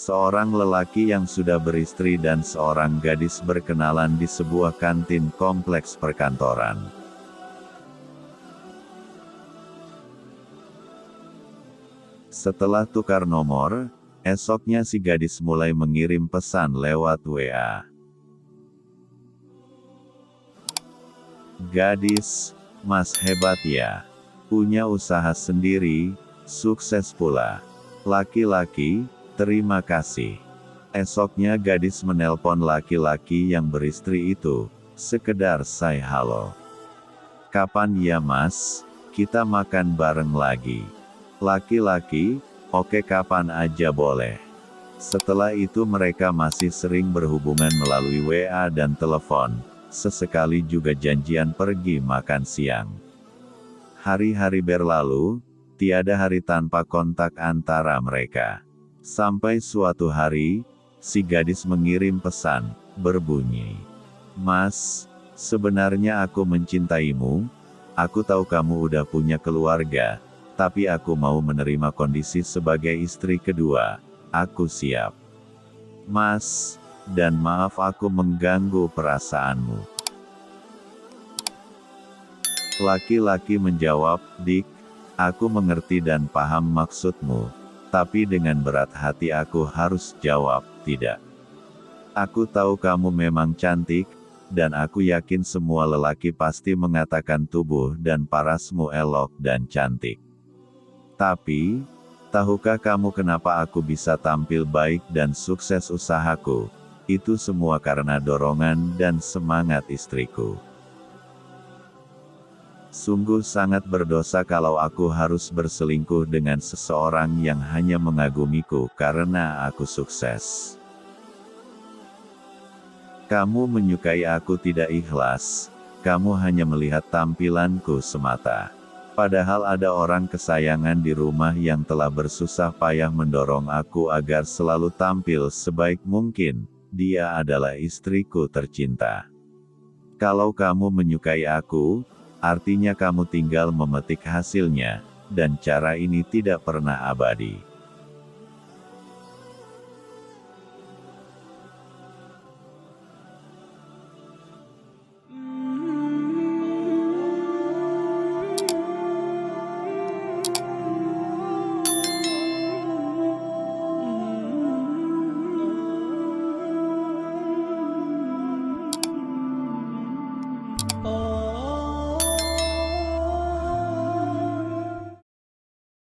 Seorang lelaki yang sudah beristri dan seorang gadis berkenalan di sebuah kantin kompleks perkantoran. Setelah tukar nomor, esoknya si gadis mulai mengirim pesan lewat WA. Gadis, mas hebat ya. Punya usaha sendiri, sukses pula. Laki-laki, terima kasih. Esoknya gadis menelpon laki-laki yang beristri itu, sekedar say halo. Kapan ya mas, kita makan bareng lagi. Laki-laki, oke kapan aja boleh. Setelah itu mereka masih sering berhubungan melalui WA dan telepon, sesekali juga janjian pergi makan siang. Hari-hari berlalu, tiada hari tanpa kontak antara mereka. Sampai suatu hari, si gadis mengirim pesan, berbunyi, Mas, sebenarnya aku mencintaimu, aku tahu kamu udah punya keluarga, tapi aku mau menerima kondisi sebagai istri kedua. Aku siap. Mas, dan maaf aku mengganggu perasaanmu. Laki-laki menjawab, Dik, aku mengerti dan paham maksudmu, tapi dengan berat hati aku harus jawab, tidak. Aku tahu kamu memang cantik, dan aku yakin semua lelaki pasti mengatakan tubuh dan parasmu elok dan cantik. Tapi, tahukah kamu kenapa aku bisa tampil baik dan sukses usahaku? Itu semua karena dorongan dan semangat istriku. Sungguh sangat berdosa kalau aku harus berselingkuh dengan seseorang yang hanya mengagumiku karena aku sukses. Kamu menyukai aku tidak ikhlas, kamu hanya melihat tampilanku semata. Padahal ada orang kesayangan di rumah yang telah bersusah payah mendorong aku agar selalu tampil sebaik mungkin, dia adalah istriku tercinta. Kalau kamu menyukai aku, artinya kamu tinggal memetik hasilnya, dan cara ini tidak pernah abadi.